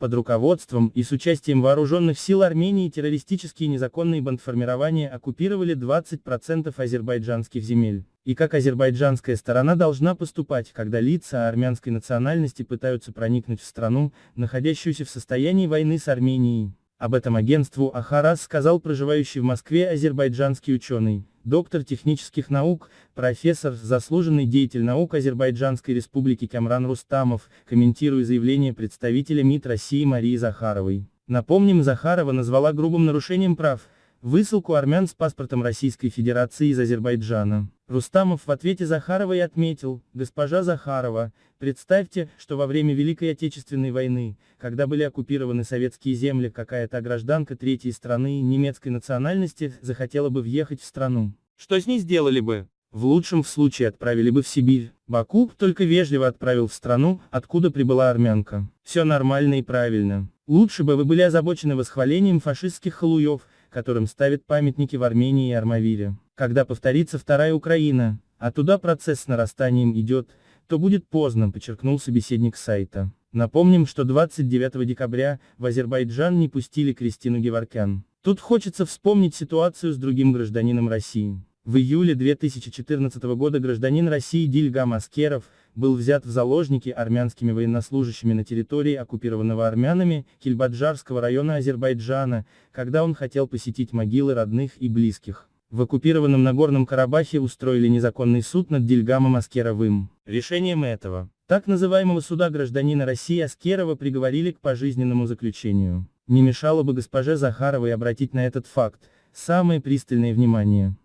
Под руководством и с участием вооруженных сил Армении террористические незаконные бандформирования оккупировали 20% азербайджанских земель. И как азербайджанская сторона должна поступать, когда лица армянской национальности пытаются проникнуть в страну, находящуюся в состоянии войны с Арменией. Об этом агентству Ахарас сказал проживающий в Москве азербайджанский ученый доктор технических наук, профессор, заслуженный деятель наук Азербайджанской республики Камран Рустамов, комментируя заявление представителя МИД России Марии Захаровой. Напомним, Захарова назвала грубым нарушением прав, высылку армян с паспортом Российской Федерации из Азербайджана. Рустамов в ответе Захаровой отметил, госпожа Захарова, представьте, что во время Великой Отечественной войны, когда были оккупированы советские земли, какая-то гражданка третьей страны немецкой национальности захотела бы въехать в страну. Что с ней сделали бы? В лучшем случае отправили бы в Сибирь. Баку только вежливо отправил в страну, откуда прибыла армянка. Все нормально и правильно. Лучше бы вы были озабочены восхвалением фашистских халуев, которым ставят памятники в Армении и Армавире. Когда повторится вторая Украина, а туда процесс с нарастанием идет, то будет поздно, подчеркнул собеседник сайта. Напомним, что 29 декабря в Азербайджан не пустили Кристину Геворкян. Тут хочется вспомнить ситуацию с другим гражданином России. В июле 2014 года гражданин России Дильгам Аскеров был взят в заложники армянскими военнослужащими на территории оккупированного армянами Кильбаджарского района Азербайджана, когда он хотел посетить могилы родных и близких. В оккупированном Нагорном Карабахе устроили незаконный суд над Дильгамом Аскеровым. Решением этого, так называемого суда гражданина России Аскерова приговорили к пожизненному заключению. Не мешало бы госпоже Захаровой обратить на этот факт самое пристальное внимание.